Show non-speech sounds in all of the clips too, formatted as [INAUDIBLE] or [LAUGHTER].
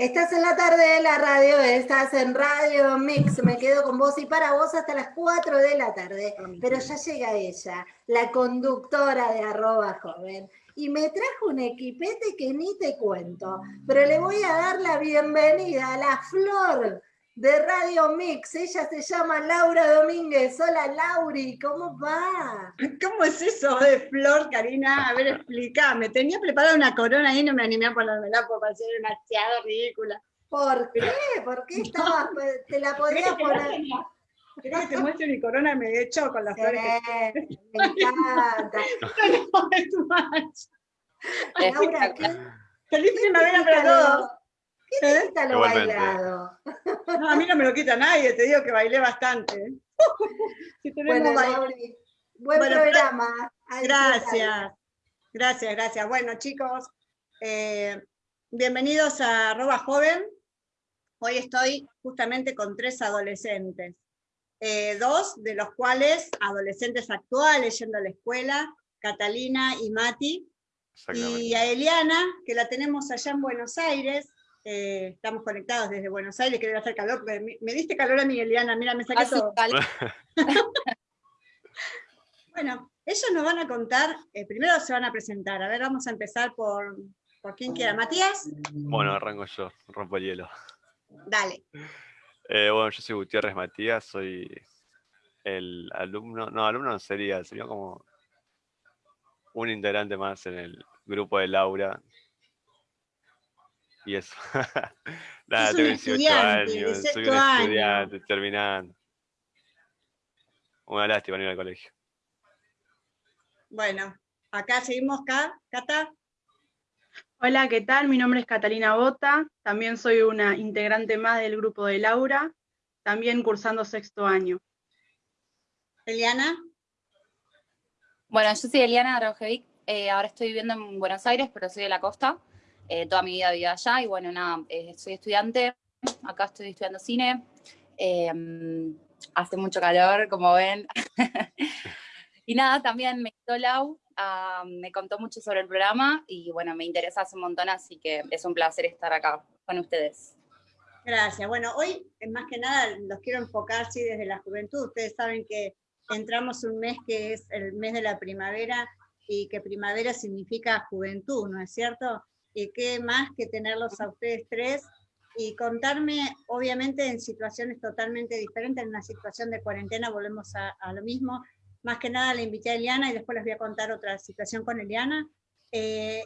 Estás en la tarde de la radio, estás en Radio Mix, me quedo con vos y para vos hasta las 4 de la tarde, pero ya llega ella, la conductora de arroba joven, y me trajo un equipete que ni te cuento, pero le voy a dar la bienvenida a la flor de Radio Mix. Ella se llama Laura Domínguez. Hola Lauri, ¿cómo va? ¿Cómo es eso de flor, Karina? A ver, explícame. Tenía preparada una corona y no me animé a ponérmela por parecer demasiado ridícula. ¿Por qué? ¿Por qué estabas? [LAUGHS] Te la podías poner. ¿Querés que te muestre mi corona? Me he hecho con las flores. Que... Me encanta. [LAUGHS] Laura, ¿qué? Feliz primavera para todos. ¿Qué te [LAUGHS] lo bailado? No, a mí no me lo quita nadie, te digo que bailé bastante. [LAUGHS] si bueno, Lauri, buen bueno, programa. Gracias, gracias, gracias. Bueno, chicos, eh, bienvenidos a Arroba Joven. Hoy estoy justamente con tres adolescentes. Eh, dos de los cuales adolescentes actuales yendo a la escuela, Catalina y Mati, y a Eliana, que la tenemos allá en Buenos Aires, eh, estamos conectados desde Buenos Aires, que debe hacer calor, me, diste calor a mi Eliana, mira, me saqué todo. [LAUGHS] bueno, ellos nos van a contar, eh, primero se van a presentar, a ver, vamos a empezar por, por quien quiera, Matías. Bueno, arranco yo, rompo el hielo. Dale. Eh, bueno, yo soy Gutiérrez Matías, soy el alumno, no, alumno no sería, sería como un integrante más en el grupo de Laura, y eso. [LAUGHS] Nada, tengo 18 años, soy un estudiante, terminando. Una lástima ir al colegio. Bueno, acá seguimos, Cata. Hola, ¿qué tal? Mi nombre es Catalina Bota, también soy una integrante más del grupo de Laura, también cursando sexto año. Eliana. Bueno, yo soy Eliana Araujevic, eh, ahora estoy viviendo en Buenos Aires, pero soy de la costa. Eh, toda mi vida viví allá y bueno, nada, eh, soy estudiante, acá estoy estudiando cine, em, hace mucho calor, como ven. [LAUGHS] y nada, también me quitó Lau, ah, me contó mucho sobre el programa y bueno, me interesa hace un montón, así que es un placer estar acá con ustedes. Gracias. Bueno, hoy más que nada los quiero enfocar sí, desde la juventud. Ustedes saben que entramos un mes que es el mes de la primavera y que primavera significa juventud, ¿no es cierto? Y qué más que tenerlos a ustedes tres y contarme, obviamente, en situaciones totalmente diferentes, en una situación de cuarentena volvemos a, lo mismo, más que nada le invité a Eliana y después les voy a contar otra situación con Eliana, eh,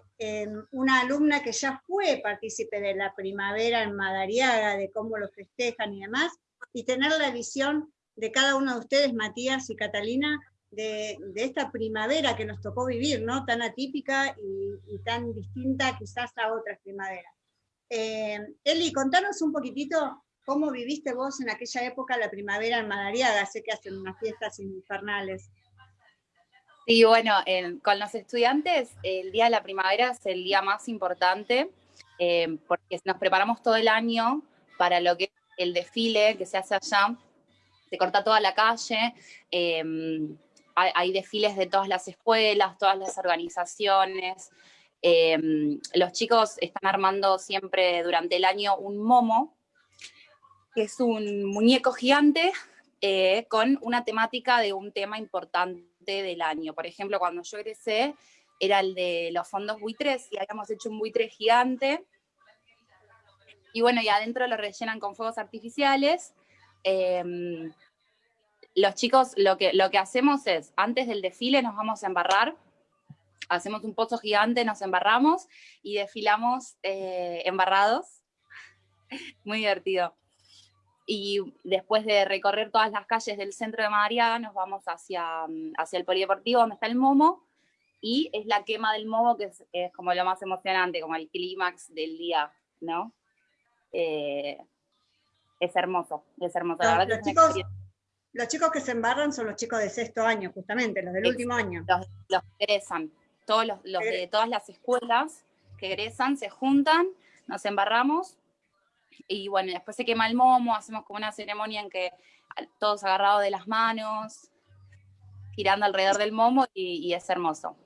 una alumna que ya fue partícipe de la primavera en Madariaga, de cómo lo festejan y demás, y tener la visión de cada uno de ustedes, Matías y Catalina, de, esta primavera que nos tocó vivir, ¿no? Tan atípica y, tan distinta quizás a otras primaveras. Eh, Eli, contanos un poquitito cómo viviste vos en aquella época la primavera en Madariaga, sé que hacen unas fiestas infernales. Sí, bueno, con los estudiantes el día de la primavera es el día más importante eh, porque nos preparamos todo el año para lo que es el desfile que se hace allá, se corta toda la calle, eh, hay, desfiles de todas las escuelas, todas las organizaciones. Em, los chicos están armando siempre durante el año un momo, que es un muñeco gigante eh, con una temática de un tema importante del año. Por ejemplo, cuando yo egresé, era el de los fondos buitres, y habíamos hecho un buitre gigante. Y bueno, y adentro lo rellenan con fuegos artificiales. Em, los chicos lo que, lo que hacemos es, antes del desfile nos vamos a embarrar, hacemos un pozo gigante, nos embarramos y desfilamos eh, embarrados. [LAUGHS] Muy divertido. Y después de recorrer todas las calles del centro de Madariaga, nos vamos hacia, hacia el polideportivo donde está el Momo, y es la quema del Momo que es, como lo más emocionante, como el clímax del día, ¿no? Eh, es hermoso, es hermoso. la verdad chicos, los chicos que se embarran son los chicos de sexto año, justamente, los del último año. Los, que egresan, todos los, de todas las escuelas que egresan se juntan, nos embarramos, y bueno, después se quema el momo, hacemos como una ceremonia en que todos agarrados de las manos, girando alrededor del momo, y, es hermoso.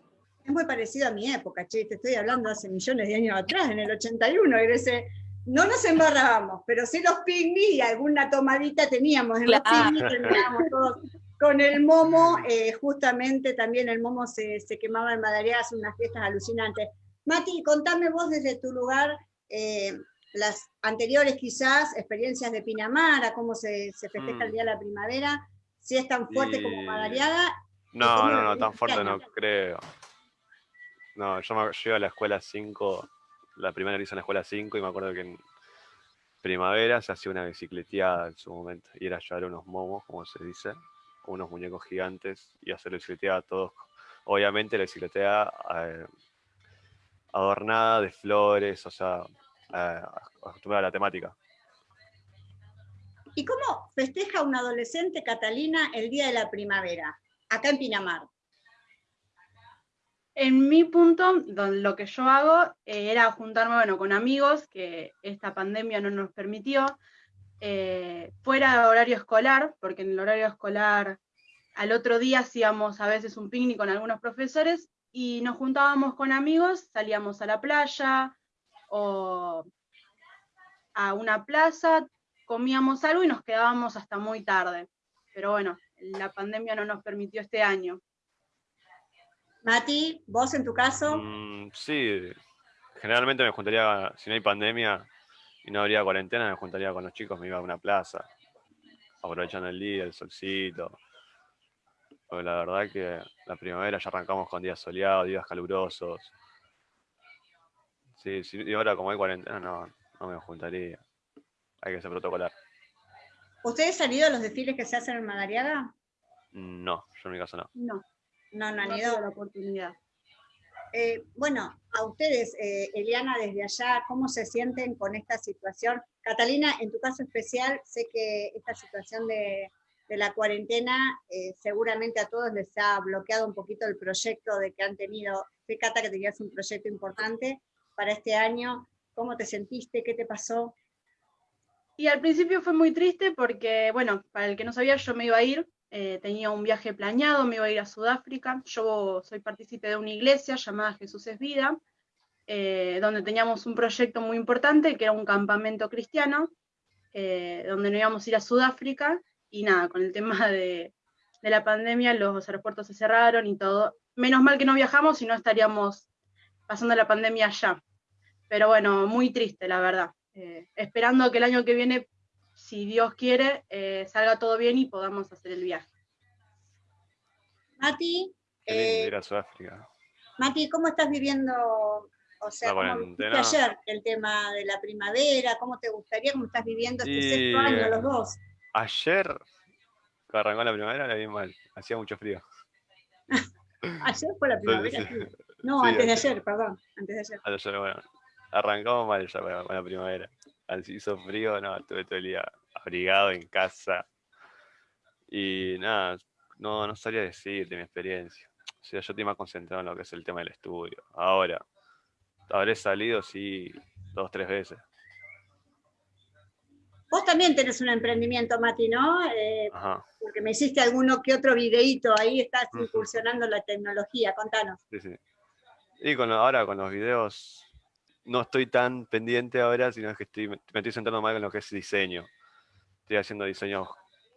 Es muy parecido a mi época, che, te estoy hablando hace millones de años atrás, en el 81 egresé no nos embarrábamos, pero sí los picnic y alguna tomadita teníamos en los picnic, terminábamos todos con el momo, eh, justamente también el momo se, quemaba en Madariaga, hace unas fiestas alucinantes. Mati, contame vos desde tu lugar, eh, las anteriores quizás, experiencias de Pinamar, cómo se, festeja el mm. Día de la Primavera, si es tan fuerte como Madariaga. No, no, no, tan fuerte no creo. No, yo, me, yo a la escuela 5, la primera que hice en la escuela 5 y me acuerdo que en primavera se hacía una bicicleteada en su momento y era llevar unos momos, como se dice, unos muñecos gigantes y hacer la bicicleteada todos. Obviamente la bicicleteada eh, adornada de flores, o sea, eh, acostumbrada a la temática. ¿Y cómo festeja un adolescente Catalina el Día de la Primavera, acá en Pinamar? En mi punto, lo que yo hago eh, era juntarme bueno, con amigos, que esta pandemia no nos permitió, eh, fuera de horario escolar, porque en el horario escolar al otro día hacíamos a veces un picnic con algunos profesores y nos juntábamos con amigos, salíamos a la playa o a una plaza, comíamos algo y nos quedábamos hasta muy tarde. Pero bueno, la pandemia no nos permitió este año. Mati, vos en tu caso. Mm, sí, generalmente me juntaría, si no hay pandemia, y no habría cuarentena, me juntaría con los chicos, me iba a una plaza, aprovechando el día, el solcito. Porque la verdad que la primavera ya arrancamos con días soleados, días calurosos. Sí, sí, y ahora como hay cuarentena, no, no me juntaría. Hay que ser protocolar. ¿Ustedes han ido a los desfiles que se hacen en Madariaga? No, yo en mi caso no. No, no, no han ido. la oportunidad. Eh, bueno, a ustedes, eh, Eliana, desde allá, ¿cómo se sienten con esta situación? Catalina, en tu caso especial, sé que esta situación de, la cuarentena eh, seguramente a todos les ha bloqueado un poquito el proyecto de que han tenido. Sé, Cata, que tenías un proyecto importante para este año. ¿Cómo te sentiste? ¿Qué te pasó? Y al principio fue muy triste porque, bueno, para el que no sabía, yo me iba a ir eh, tenía un viaje planeado, me iba a ir a Sudáfrica. Yo soy partícipe de una iglesia llamada Jesús es Vida, eh, donde teníamos un proyecto muy importante, que era un campamento cristiano, eh, donde nos íbamos a ir a Sudáfrica, y nada, con el tema de, la pandemia, los aeropuertos se cerraron y todo. Menos mal que no viajamos, si no estaríamos pasando la pandemia allá. Pero bueno, muy triste, la verdad. esperando que el año que viene si Dios quiere, eh, salga todo bien y podamos hacer el viaje. Mati, eh, Mati, ¿cómo estás viviendo, o sea, ¿cómo ayer el tema de la primavera? ¿Cómo te gustaría, cómo estás viviendo este sexto año los dos? Ayer, arrancó la primavera, la vi mal, hacía mucho frío. [LAUGHS] ayer fue la primavera, No, antes de ayer, perdón, antes de ayer. Ayer, bueno, arrancamos mal ya con la primavera. Así hizo frío, no, estuve todo el día abrigado en casa. Y nada, no, no sabría decir de mi experiencia. O sea, yo estoy más concentrado en lo que es el tema del estudio. Ahora, habré salido, sí, dos, tres veces. Vos también tenés un emprendimiento, Mati, ¿no? Eh, porque me hiciste alguno que otro videíto, ahí estás incursionando la tecnología, contanos. Sí, sí. Y con, ahora con los videos no estoy tan pendiente ahora, sino que estoy, me estoy centrando más en lo que es diseño. Estoy haciendo diseños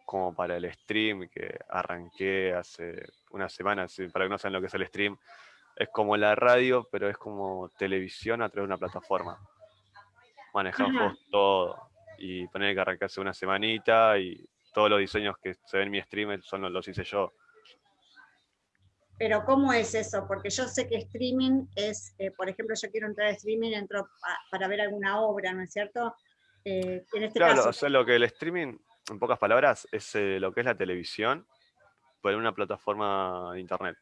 como para el stream, que arranqué hace unas semanas, para que no saben lo que es el stream, es como la radio, pero es como televisión a través de una plataforma. Manejamos todo y poner que arrancarse una semanita y todos los diseños que se ven en mi stream son los hice yo. Pero ¿cómo es eso? Porque yo sé que streaming es, eh, por ejemplo, yo quiero entrar a streaming, entro para ver alguna obra, ¿no es cierto? Eh, en este claro, o sea, lo que el streaming, en pocas palabras, es eh, lo que es la televisión, por una plataforma de internet.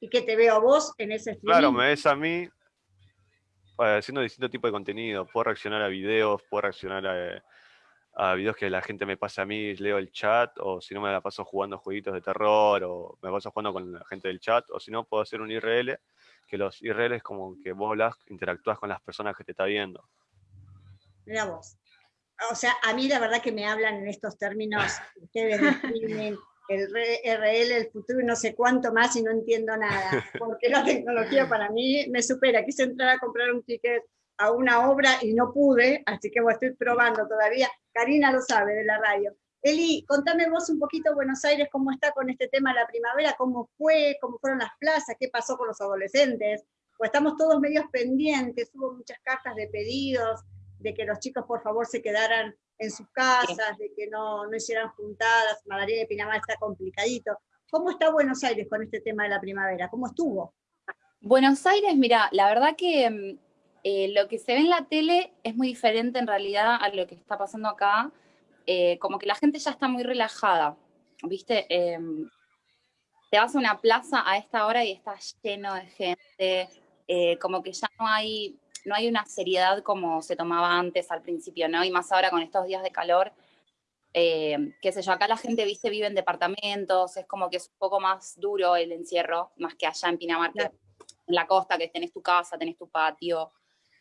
¿Y que te veo a vos en ese streaming? Claro, me ves a mí haciendo distintos tipos de contenido. Puedo reaccionar a videos, puedo reaccionar a a videos que la gente me pasa a mí, leo el chat, o si no me la paso jugando jueguitos de terror, o me paso jugando con la gente del chat, o si no puedo hacer un IRL, que los IRL es como que vos hablas, interactúas con las personas que te está viendo. Mira vos. O sea, a mí la verdad que me hablan en estos términos, [LAUGHS] ustedes definen el RL, el futuro no sé cuánto más y no entiendo nada, porque la tecnología para mí me supera. Quise entrar a comprar un ticket a una obra y no pude, así que estoy probando todavía. Karina lo sabe de la radio. Eli, contame vos un poquito Buenos Aires, cómo está con este tema de la primavera, cómo fue, cómo fueron las plazas, qué pasó con los adolescentes, pues estamos todos medios pendientes, hubo muchas cartas de pedidos, de que los chicos por favor se quedaran en sus casas, de que no, no hicieran juntadas, Madrid de Pinamar está complicadito. ¿Cómo está Buenos Aires con este tema de la primavera? ¿Cómo estuvo? Buenos Aires, mira, la verdad que mm, eh, lo que se ve en la tele es muy diferente en realidad a lo que está pasando acá. Eh, como que la gente ya está muy relajada, ¿viste? Em, te vas a una plaza a esta hora y está lleno de gente, eh, como que ya no hay, no hay una seriedad como se tomaba antes al principio, ¿no? Y más ahora con estos días de calor, qué sé yo, acá la gente, viste, vive en departamentos, es como que es un poco más duro el encierro, más que allá en Pinamar, que en la costa, que tenés tu casa, tenés tu patio,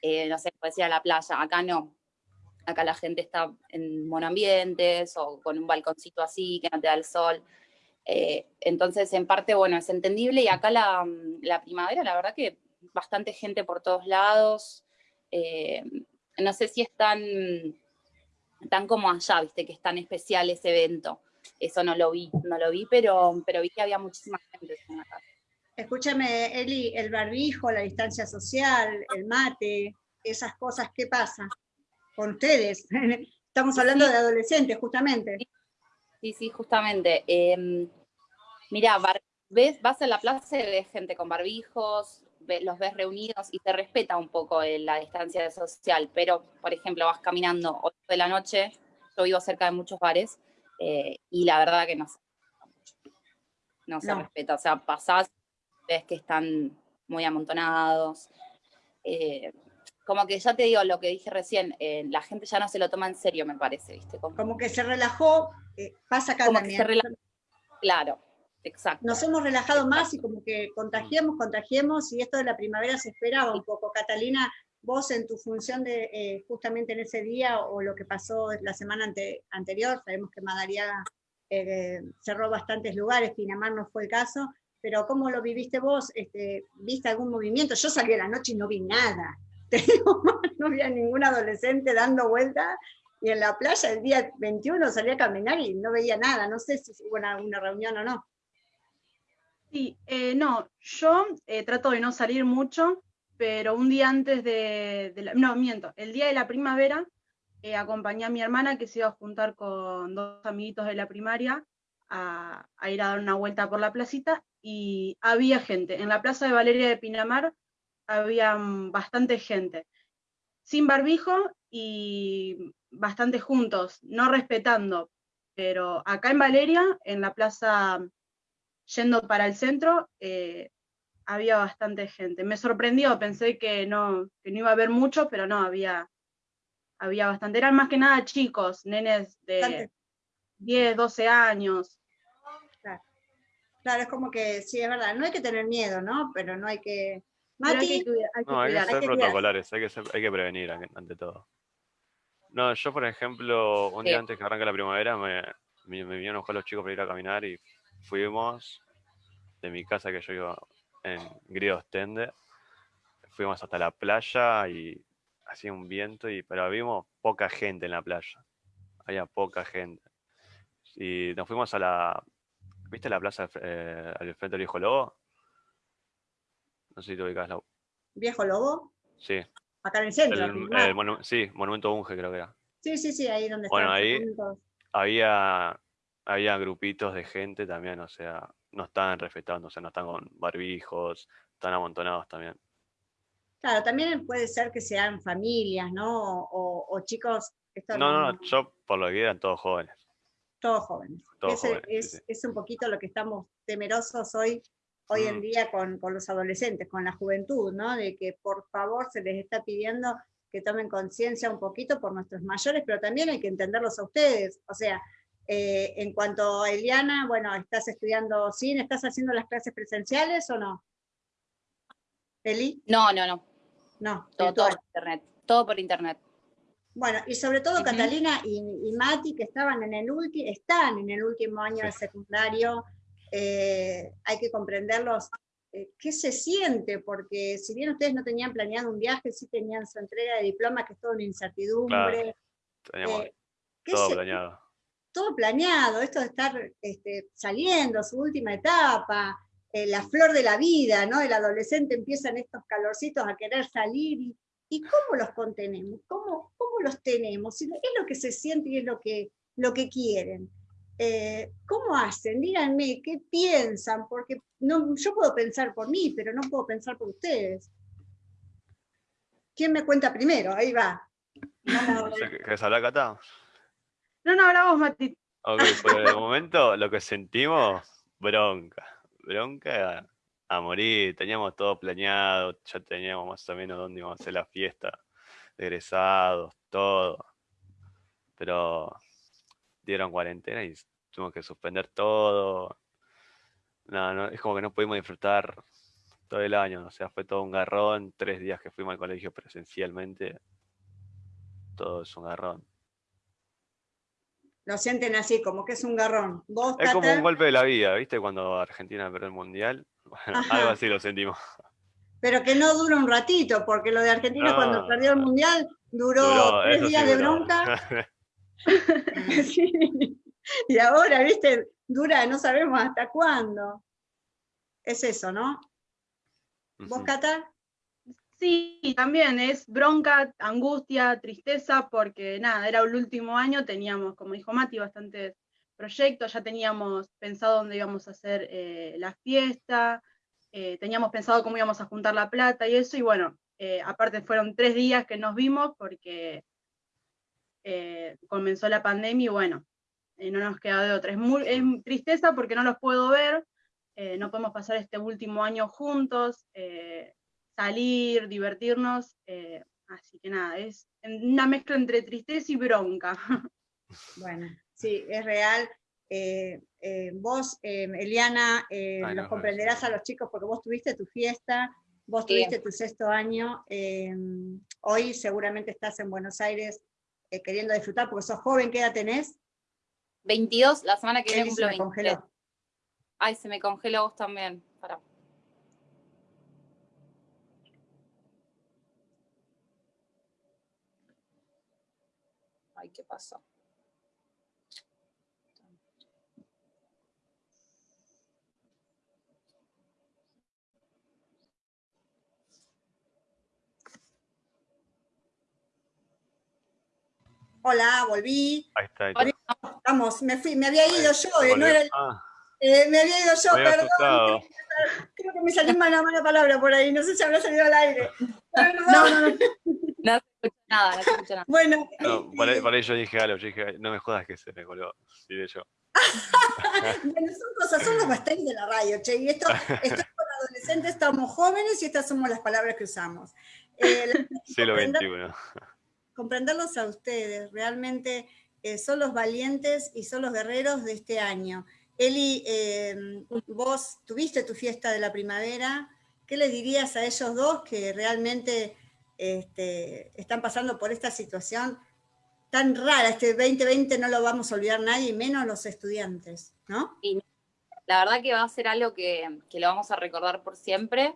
no sé, puedes ir a la playa, acá no, acá la gente está en monoambientes o con un balconcito así que no te da el sol. Eh, entonces, en parte, bueno, es entendible y acá la, primavera, la verdad que bastante gente por todos lados. Eh, no sé si es tan, como allá, viste, que es tan especial ese evento. Eso no lo vi, no lo vi, pero, pero vi que había muchísima gente en acá. Escúchame, Eli, el barbijo, la distancia social, el mate, esas cosas, ¿qué pasa? con ustedes. [LAUGHS] Estamos hablando de adolescentes, justamente. Sí, sí, justamente. Eh, mirá, ves, vas a la plaza y ves gente con barbijos, los ves reunidos y te respeta un poco la distancia social, pero, por ejemplo, vas caminando 8 de la noche, yo vivo cerca de muchos bares, eh, y la verdad que no se no se respeta, o sea, pasás, ves que están muy amontonados, eh, como que ya te digo lo que dije recién, eh, la gente ya no se lo toma en serio, me parece, ¿viste? Como, que se relajó, eh, pasa acá también. Claro, exacto. Nos hemos relajado más y como que contagiemos, contagiemos, y esto de la primavera se esperaba un poco. Catalina, vos en tu función de eh, justamente en ese día o lo que pasó la semana anterior, sabemos que Madariaga cerró bastantes lugares, Pinamar no fue el caso, pero ¿cómo lo viviste vos? Este, ¿Viste algún movimiento? Yo salí a la noche y no vi nada [LAUGHS] no había ningún adolescente dando vueltas, y en la playa el día 21 salí a caminar y no veía nada, no sé si hubo una, reunión o no. Sí, eh, no, yo eh, trato de no salir mucho, pero un día antes de, la, no, miento, el día de la primavera eh, acompañé a mi hermana que se iba a juntar con dos amiguitos de la primaria a, a, ir a dar una vuelta por la placita y había gente. En la plaza de Valeria de Pinamar había bastante gente, sin barbijo y bastante juntos, no respetando. Pero acá en Valeria, en la plaza yendo para el centro, eh, había bastante gente. Me sorprendió, pensé que no, no iba a haber mucho, pero no, había, había bastante. Eran más que nada chicos, nenes de 10, 12 años. Claro. es como que sí, es verdad, no hay que tener miedo, ¿no? Pero no hay que no, hay que ser protocolares, hay que, hay que prevenir ante todo. No, yo por ejemplo, un día antes que arranque la primavera, me, me, me, vinieron a buscar los chicos para ir a caminar y fuimos de mi casa que yo iba en Grido Tende, fuimos hasta la playa y hacía un viento, y pero vimos poca gente en la playa, había poca gente. Y nos fuimos a la, ¿viste la plaza eh, al frente del Hijo Lobo? No sé si te ubicas. La... ¿Viejo Lobo? Sí. Acá en el centro. sí, Monumento Unge creo que era. Sí, sí, sí, ahí donde Bueno, ahí había, había grupitos de gente también, o sea, no estaban respetando, o sea, no están con barbijos, están amontonados también. Claro, también puede ser que sean familias, ¿no? O, chicos... No, no, no, yo por lo que eran todos jóvenes. Todos jóvenes. Todos jóvenes es, es, un poquito lo que estamos temerosos hoy hoy en mm. día con, los adolescentes, con la juventud, ¿no? De que por favor se les está pidiendo que tomen conciencia un poquito por nuestros mayores, pero también hay que entenderlos a ustedes. O sea, eh, en cuanto a Eliana, bueno, ¿estás estudiando cine? ¿Estás haciendo las clases presenciales o no? ¿Eli? No, no, no. No, todo, por internet. Todo por internet. Bueno, y sobre todo Catalina y, Mati, que estaban en el están en el último año de secundario, eh, hay que comprenderlos eh, qué se siente, porque si bien ustedes no tenían planeado un viaje, sí tenían su entrega de diploma, que es toda una incertidumbre. Teníamos Eh, ¿qué todo planeado. todo planeado, esto de estar este, saliendo, su última etapa, la flor de la vida, ¿no? El adolescente empiezan estos calorcitos a querer salir y, ¿y cómo los contenemos? ¿Cómo, cómo los tenemos? Y Es lo que se siente y es lo que, lo que quieren. Eh, ¿Cómo hacen? Díganme, ¿qué piensan? Porque no, yo puedo pensar por mí, pero no puedo pensar por ustedes. ¿Quién me cuenta primero? Ahí va. ¿Querés hablar, Cata? No, no, habla vos, Mati. Ok, por el momento lo que sentimos, bronca. Bronca a, morir. Teníamos todo planeado, ya teníamos más o menos dónde íbamos a hacer la fiesta, de egresados, todo. Pero dieron cuarentena y tuvimos que suspender todo. No, no, es como que no pudimos disfrutar todo el año. O sea, fue todo un garrón. Tres días que fuimos al colegio presencialmente. Todo es un garrón. lo sienten así, como que es un garrón. ¿Vos, Es como un golpe de la vida, ¿viste? Cuando Argentina perdió el mundial. Bueno, Ajá. algo así lo sentimos. Pero que no dura un ratito, porque lo de Argentina No. cuando perdió el Mundial duró, Duró, tres sí días de bronca. [LAUGHS] [LAUGHS] Sí. Y ahora, viste, dura, no sabemos hasta cuándo. Es eso, ¿no? ¿Vos. Cata? Sí, también es bronca, angustia, tristeza, porque nada, era el último año, teníamos, como dijo Mati, bastantes proyectos, ya teníamos pensado dónde íbamos a hacer eh, la fiesta, eh, teníamos pensado cómo íbamos a juntar la plata y eso, y bueno, eh, aparte fueron tres días que nos vimos porque eh, comenzó la pandemia y bueno, no nos queda de otra. Es, muy, es tristeza porque no los puedo ver, no podemos pasar este último año juntos, salir, divertirnos, así que nada, es una mezcla entre tristeza y bronca. [LAUGHS] Bueno, sí, es real. Eh, eh, vos, eh, Eliana, eh, Ay, los no, comprenderás no. a los chicos porque vos tuviste tu fiesta, vos tuviste tu sexto año, eh, hoy seguramente estás en Buenos Aires eh, queriendo disfrutar porque sos joven, ¿qué edad tenés? 22, la semana que viene se cumplo me 23. congeló. Ay, se me congeló vos también. Pará. Ay, ¿qué pasó? Hola, volví. Ahí está. ahí está. Vamos, me fui, me había ido yo, eh, no era el- Ah, eh, me había ido yo, había perdón. asustado. Creo que me salió una mala palabra por ahí, no sé si habrá salido al aire. Perdón. No, no, no. No se nada, no se escucha nada. Bueno, No, por, ahí, eh, por ahí yo dije algo, yo dije, no me jodas que se me colgó. Diré yo. [LAUGHS] Bueno, son cosas, son los bastantes de la radio, che, y esto, esto con adolescentes, estamos jóvenes y estas somos las palabras que usamos. Eh, la- [LAUGHS] Siglo XXI. Comprenderlos a ustedes, realmente eh, son los valientes y son los guerreros de este año. Eli, eh, vos tuviste tu fiesta de la primavera, ¿qué le dirías a ellos dos que realmente este, están pasando por esta situación tan rara? Este 2020 no lo vamos a olvidar nadie, y menos los estudiantes, ¿no? La verdad que va a ser algo que, que lo vamos a recordar por siempre.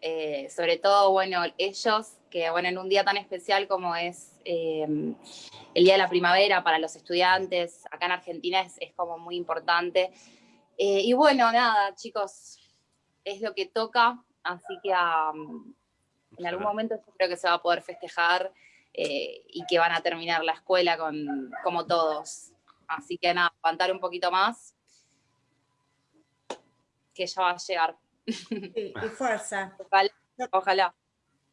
Eh, sobre todo, bueno, ellos, que bueno, en un día tan especial como es eh, el Día de la Primavera para los estudiantes, acá en Argentina es, es como muy importante. Eh, y bueno, nada, chicos, es lo que toca, así que um, en algún momento yo creo que se va a poder festejar y que van a terminar la escuela con, como todos. Así que nada, aguantar un poquito más, que ya va a llegar. Sí, y fuerza. Ojalá. ojalá.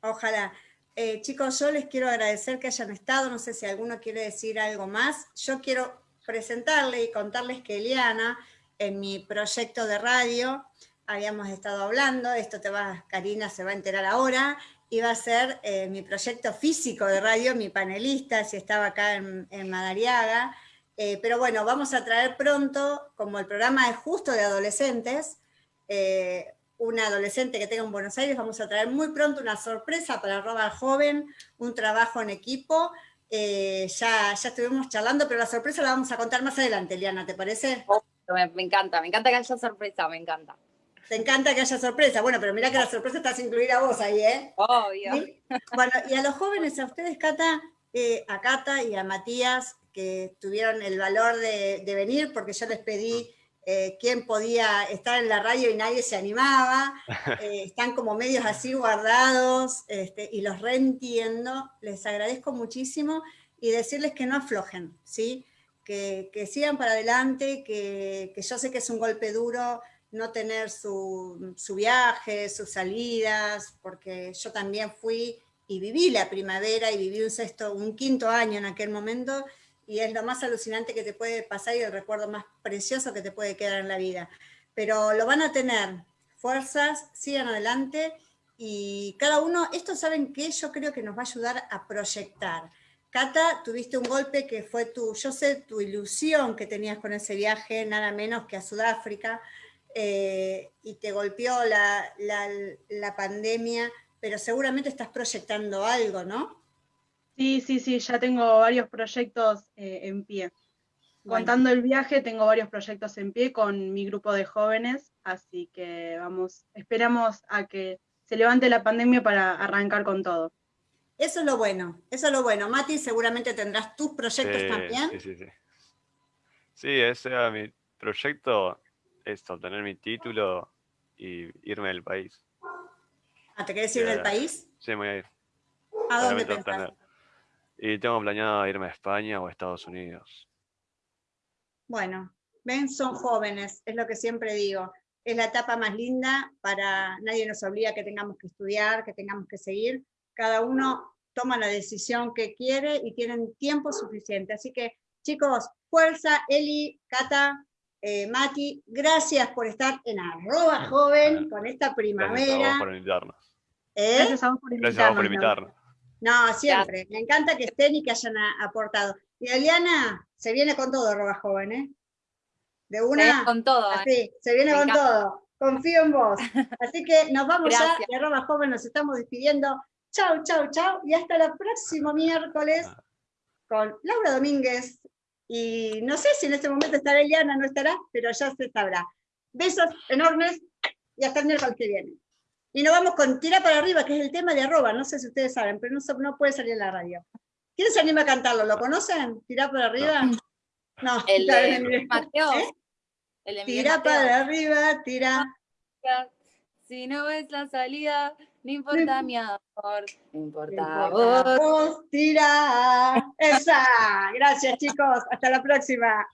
Ojalá. Eh, chicos, yo les quiero agradecer que hayan estado. No sé si alguno quiere decir algo más. Yo quiero presentarle y contarles que Eliana, en mi proyecto de radio, habíamos estado hablando, esto te va, Karina se va a enterar ahora, iba a ser eh, mi proyecto físico de radio, mi panelista, si estaba acá en, en Madariaga. Eh, pero bueno, vamos a traer pronto, como el programa es justo de adolescentes, eh, una adolescente que tenga en Buenos Aires, vamos a traer muy pronto una sorpresa para Roba Joven, un trabajo en equipo. Eh, ya, ya estuvimos charlando, pero la sorpresa la vamos a contar más adelante, Eliana, ¿te parece? Me, me encanta, me encanta que haya sorpresa, me encanta. Te encanta que haya sorpresa. Bueno, pero mirá que la sorpresa está sin incluir a vos ahí, ¿eh? Obvio. ¿Sí? Bueno, y a los jóvenes, a ustedes, Cata, eh, a Cata y a Matías, que tuvieron el valor de, de venir, porque yo les pedí eh, quién podía estar en la radio y nadie se animaba, eh, [LAUGHS] están como medios así guardados, este, y los reentiendo, les agradezco muchísimo, y decirles que no aflojen, ¿sí? Que, que sigan para adelante, que, que yo sé que es un golpe duro, no tener su, su, viaje, sus salidas, porque yo también fui y viví la primavera y viví un sexto, un quinto año en aquel momento, y es lo más alucinante que te puede pasar y el recuerdo más precioso que te puede quedar en la vida. Pero lo van a tener, fuerzas, sigan adelante, y cada uno, esto saben que yo creo que nos va a ayudar a proyectar. Cata, tuviste un golpe que fue tu, yo sé, tu ilusión que tenías con ese viaje, nada menos que a Sudáfrica, eh, y te golpeó la, la, la, pandemia, pero seguramente estás proyectando algo, ¿no? Sí, sí, sí, ya tengo varios proyectos eh, en pie. Bueno. Contando el viaje, tengo varios proyectos en pie con mi grupo de jóvenes, así que vamos, esperamos a que se levante la pandemia para arrancar con todo. Eso es lo bueno, eso es lo bueno. Mati, seguramente tendrás tus proyectos sí, también. Sí, sí, sí. Sí, ese era mi proyecto, es obtener mi título y irme del país. ¿Ah, te querés ir del país? Sí, me voy a ir. ¿A dónde pensás? Y tengo planeado irme a España o a Estados Unidos. Bueno, ven, son jóvenes, es lo que siempre digo. Es la etapa más linda para, nadie nos obliga a que tengamos que estudiar, que tengamos que seguir. Cada uno toma la decisión que quiere y tienen tiempo suficiente. Así que, chicos, fuerza, Eli, Cata, eh, Mati, gracias por estar en arroba [LAUGHS] joven con esta primavera. Gracias a vos por invitarnos. ¿Eh? Gracias a vos por invitarnos. Gracias a vos por invitarnos. No, siempre. Me encanta que estén y que hayan aportado. Y Eliana, se viene con todo, arroba joven, ¿eh? De una. Se viene con todo. Así, eh. se viene Me con encanta. todo. Confío en vos. Así que nos vamos Gracias. ya, de arroba joven, nos estamos despidiendo. Chau, chau, chau. Y hasta el próximo miércoles con Laura Domínguez. Y no sé si en este momento estará Eliana, no estará, pero ya se sabrá. Besos enormes y hasta el miércoles que viene. Y nos vamos con Tira para arriba, que es el tema de arroba, no sé si ustedes saben, pero no, no puede salir en la radio. ¿Quién se anima a cantarlo? ¿Lo conocen? ¿Tira para arriba? No. [LAUGHS] El de. Mateo. ¿Eh? El de Tira Mateo. para arriba, tira. Si no ves la salida, no importa mi amor, no importa Importa vos. vos, tira. Esa. Gracias, chicos. Hasta la próxima.